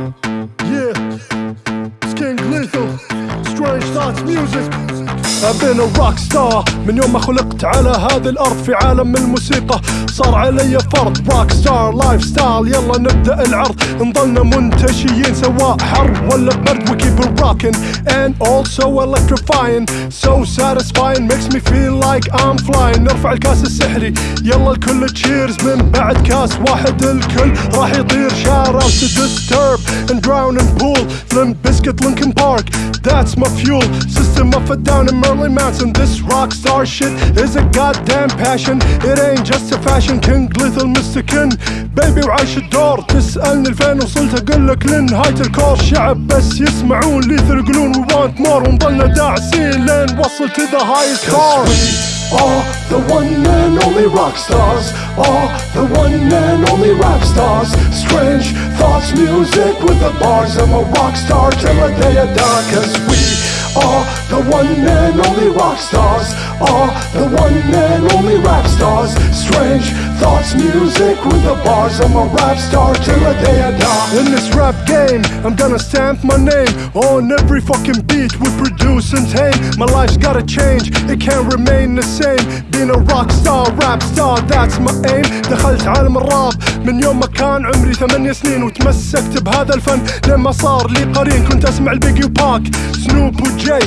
Yeah, Skin Glitho, Strange Thoughts Music. بين الروك ستار من يوم ما خلقت على هذه الأرض في عالم الموسيقى صار علي فرض. روك ستار لايف ستايل يلا نبدأ العرض. نضلنا منتشيين سواء حر ولا برد. super rocking and also electrifying. So satisfying makes me feel like I'm flying. نرفع الكاس السحري. يلا الكل تشيرز من بعد كاس واحد الكل. راح يطير shout to disturb and drown and pool. Limp Bizkit Linkin Park that's my fuel. System of a down in Marilyn Manson. This rock star shit is a goddamn passion. It ain't just a fashion. King Little Mr. Kin بيبي وعايش الدور تسألني لفين وصلت اقول لك لنهاية الكور شعب بس يسمعون ليثر يقولون we want more ونضلنا داعسين لين وصل to the highest star are the one and only rock stars Are the one and only rap stars Strange thoughts music with the bars I'm a rock star till the day I die Cause we are the one and only rock stars Are the one and only rap stars Strange thoughts music with the bars I'm a rap star till the day I die In this rap game, I'm gonna stamp my name on every fucking beat we produce and tame. My life's gotta change, it can't remain the same. Being a rock star, rap star, that's my aim. دخلت عالم الراب من يوم ما كان عمري ثمانية سنين وتمسكت بهذا الفن لما صار لي قرين كنت اسمع البيجي وباك سنوب وجاي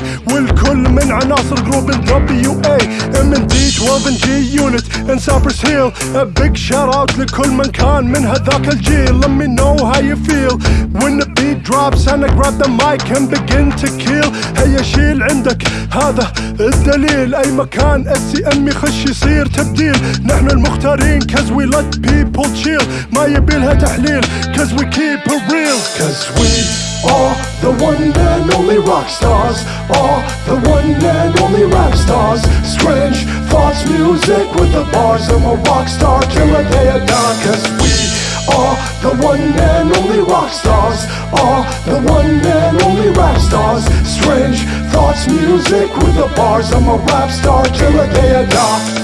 والكل من عناصر جروب دبليو اي ام ان دي 12 ان جي يونت ان سابرس هيل A big shout out لكل من كان من هذاك الجيل Let me know how you feel When the beat drops and I grab the mic and begin to kill هيا شيل عندك هذا الدليل أي مكان السي ام يخش يصير تبديل نحن المختارين cause we let people chill ما يبيلها تحليل cause we keep it real Cause we are the one and only rock stars Are the one and only rap stars. Strange thoughts music with the bars. I'm a rock star till the day I die Cause we are the one and only rock stars. Are the one and only rap stars. Strange thoughts music with the bars. I'm a rap star till the day I die